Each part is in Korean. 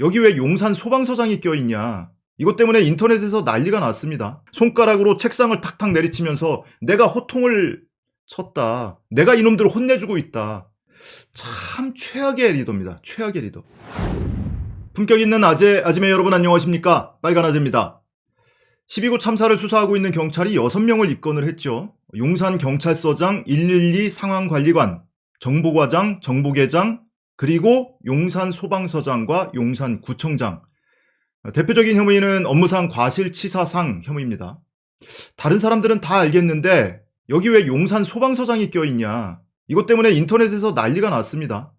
여기 왜 용산 소방서장이 껴있냐. 이것 때문에 인터넷에서 난리가 났습니다. 손가락으로 책상을 탁탁 내리치면서 내가 호통을 쳤다. 내가 이놈들을 혼내주고 있다. 참 최악의 리더입니다. 최악의 리더. 품격 있는 아재, 아지매 여러분 안녕하십니까? 빨간 아재입니다. 12구 참사를 수사하고 있는 경찰이 6명을 입건을 했죠. 용산 경찰서장 112 상황관리관, 정보과장, 정보계장, 그리고 용산 소방서장과 용산 구청장. 대표적인 혐의는 업무상 과실치사상 혐의입니다. 다른 사람들은 다 알겠는데 여기 왜 용산 소방서장이 껴있냐. 이것 때문에 인터넷에서 난리가 났습니다.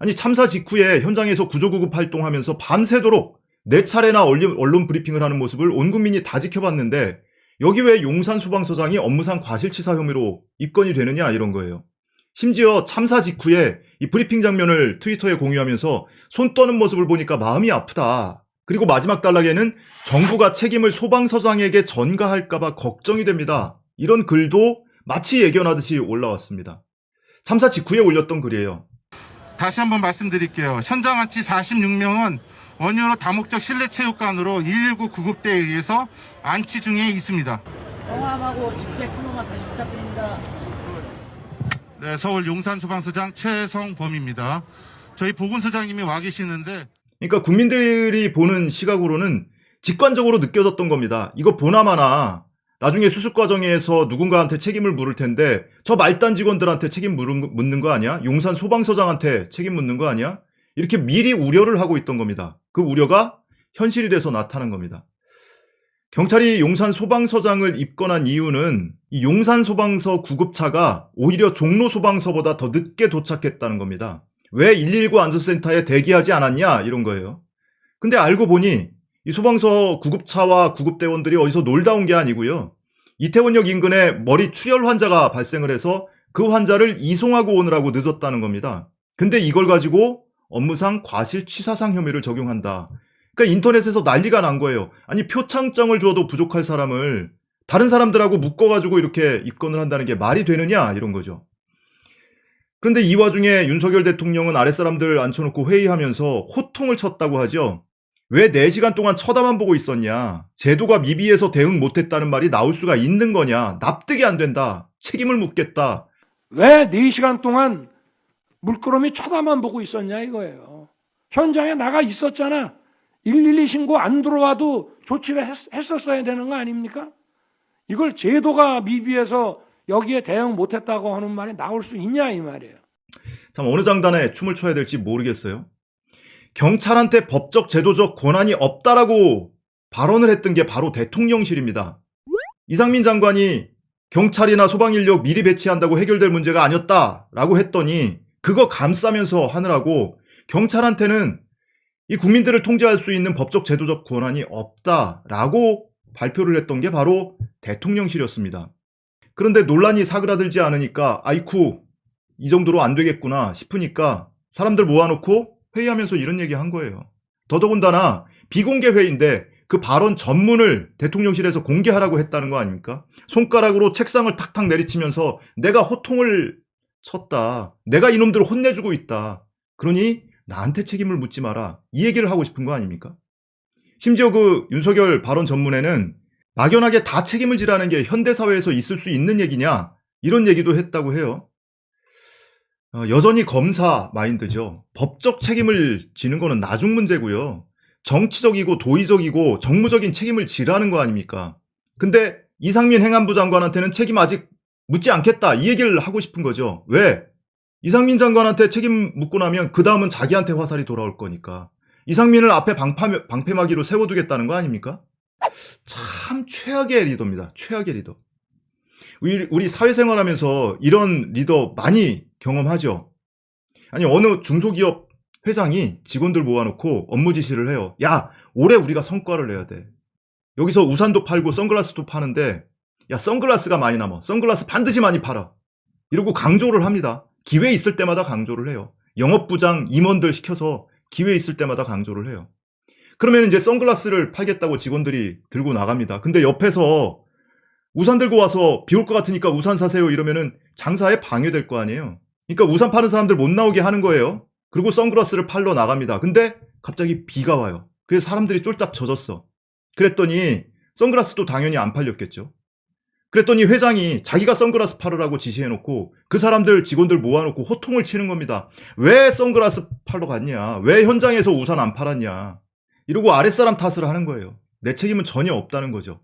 아니 참사 직후에 현장에서 구조구급 활동하면서 밤새도록 네 차례나 언론, 언론 브리핑을 하는 모습을 온 국민이 다 지켜봤는데 여기 왜 용산 소방서장이 업무상 과실치사 혐의로 입건이 되느냐 이런 거예요. 심지어 참사 직후에 이 브리핑 장면을 트위터에 공유하면서 손 떠는 모습을 보니까 마음이 아프다. 그리고 마지막 단락에는 정부가 책임을 소방서장에게 전가할까봐 걱정이 됩니다. 이런 글도 마치 예견하듯이 올라왔습니다. 참사 직후에 올렸던 글이에요. 다시 한번 말씀드릴게요. 현장 안치 46명은 원효로 다목적 실내체육관으로 119 구급대에 의해서 안치 중에 있습니다. 성함하고 직책 한 번만 다시 부탁드립니다. 네, 서울 용산소방서장 최성범입니다. 저희 보건소장님이 와 계시는데 그러니까 국민들이 보는 시각으로는 직관적으로 느껴졌던 겁니다. 이거 보나마나 나중에 수습 과정에서 누군가한테 책임을 물을 텐데 저 말단 직원들한테 책임 묻는 거 아니야? 용산 소방서장한테 책임 묻는 거 아니야? 이렇게 미리 우려를 하고 있던 겁니다. 그 우려가 현실이 돼서 나타난 겁니다. 경찰이 용산 소방서장을 입건한 이유는 이 용산 소방서 구급차가 오히려 종로 소방서보다 더 늦게 도착했다는 겁니다. 왜 119 안전센터에 대기하지 않았냐 이런 거예요. 근데 알고 보니 이 소방서 구급차와 구급대원들이 어디서 놀다 온 게 아니고요. 이태원역 인근에 머리 출혈 환자가 발생을 해서 그 환자를 이송하고 오느라고 늦었다는 겁니다. 근데 이걸 가지고 업무상 과실치사상 혐의를 적용한다. 그러니까 인터넷에서 난리가 난 거예요. 아니 표창장을 주어도 부족할 사람을 다른 사람들하고 묶어가지고 이렇게 입건을 한다는 게 말이 되느냐 이런 거죠. 그런데 이 와중에 윤석열 대통령은 아랫사람들 앉혀놓고 회의하면서 호통을 쳤다고 하죠. 왜 4시간 동안 쳐다만 보고 있었냐? 제도가 미비해서 대응 못했다는 말이 나올 수가 있는 거냐? 납득이 안 된다. 책임을 묻겠다. 왜 4시간 동안 물끄러미 쳐다만 보고 있었냐 이거예요. 현장에 나가 있었잖아. 112 신고 안 들어와도 조치를 했, 했었어야 되는 거 아닙니까? 이걸 제도가 미비해서 여기에 대응 못했다고 하는 말이 나올 수 있냐 이 말이에요. 참 어느 장단에 춤을 춰야 될지 모르겠어요. 경찰한테 법적 제도적 권한이 없다라고 발언을 했던 게 바로 대통령실입니다. 이상민 장관이 경찰이나 소방인력 미리 배치한다고 해결될 문제가 아니었다라고 했더니 그거 감싸면서 하느라고 경찰한테는 이 국민들을 통제할 수 있는 법적 제도적 권한이 없다라고 발표를 했던 게 바로 대통령실이었습니다. 그런데 논란이 사그라들지 않으니까 아이쿠 이 정도로 안 되겠구나 싶으니까 사람들 모아놓고 회의하면서 이런 얘기 한 거예요. 더더군다나 비공개 회의인데 그 발언 전문을 대통령실에서 공개하라고 했다는 거 아닙니까? 손가락으로 책상을 탁탁 내리치면서 내가 호통을 쳤다. 내가 이놈들을 혼내주고 있다. 그러니 나한테 책임을 묻지 마라. 이 얘기를 하고 싶은 거 아닙니까? 심지어 그 윤석열 발언 전문에는 막연하게 다 책임을 지라는 게 현대사회에서 있을 수 있는 얘기냐? 이런 얘기도 했다고 해요. 어, 여전히 검사 마인드죠. 법적 책임을 지는 거는 나중 문제고요. 정치적이고 도의적이고 정무적인 책임을 지라는 거 아닙니까? 근데 이상민 행안부 장관한테는 책임 아직 묻지 않겠다 이 얘기를 하고 싶은 거죠. 왜? 이상민 장관한테 책임 묻고 나면 그 다음은 자기한테 화살이 돌아올 거니까. 이상민을 앞에 방파, 방패막이로 세워두겠다는 거 아닙니까? 참 최악의 리더입니다. 최악의 리더. 우리, 우리 사회생활 하면서 이런 리더 많이 경험하죠. 아니, 어느 중소기업 회장이 직원들 모아놓고 업무 지시를 해요. 야, 올해 우리가 성과를 내야 돼. 여기서 우산도 팔고 선글라스도 파는데, 야, 선글라스가 많이 남아. 선글라스 반드시 많이 팔아. 이러고 강조를 합니다. 기회 있을 때마다 강조를 해요. 영업부장 임원들 시켜서 기회 있을 때마다 강조를 해요. 그러면 이제 선글라스를 팔겠다고 직원들이 들고 나갑니다. 근데 옆에서 우산 들고 와서 비 올 것 같으니까 우산 사세요 이러면은 장사에 방해될 거 아니에요. 그러니까 우산 파는 사람들 못 나오게 하는 거예요. 그리고 선글라스를 팔러 나갑니다. 근데 갑자기 비가 와요. 그래서 사람들이 쫄딱 젖었어. 그랬더니 선글라스도 당연히 안 팔렸겠죠. 그랬더니 회장이 자기가 선글라스 팔으라고 지시해놓고 그 사람들 직원들 모아놓고 호통을 치는 겁니다. 왜 선글라스 팔러 갔냐? 왜 현장에서 우산 안 팔았냐? 이러고 아랫사람 탓을 하는 거예요. 내 책임은 전혀 없다는 거죠.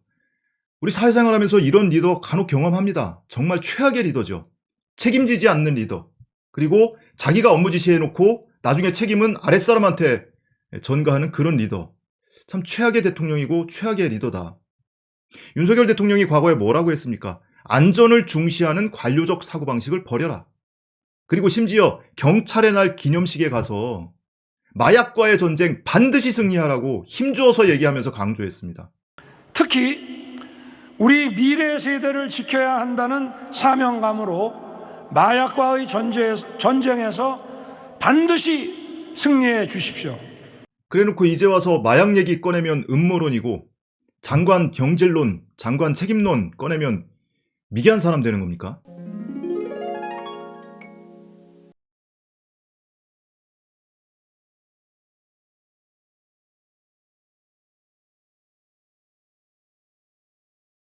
우리 사회생활 하면서 이런 리더 간혹 경험합니다. 정말 최악의 리더죠. 책임지지 않는 리더. 그리고 자기가 업무 지시해놓고 나중에 책임은 아랫사람한테 전가하는 그런 리더. 참 최악의 대통령이고 최악의 리더다. 윤석열 대통령이 과거에 뭐라고 했습니까? 안전을 중시하는 관료적 사고방식을 버려라. 그리고 심지어 경찰의 날 기념식에 가서 마약과의 전쟁 반드시 승리하라고 힘주어서 얘기하면서 강조했습니다. 특히 우리 미래 세대를 지켜야 한다는 사명감으로 마약과의 전쟁에서, 반드시 승리해 주십시오. 그래놓고 이제 와서 마약 얘기 꺼내면 음모론이고 장관 경질론, 장관 책임론 꺼내면 미개한 사람 되는 겁니까?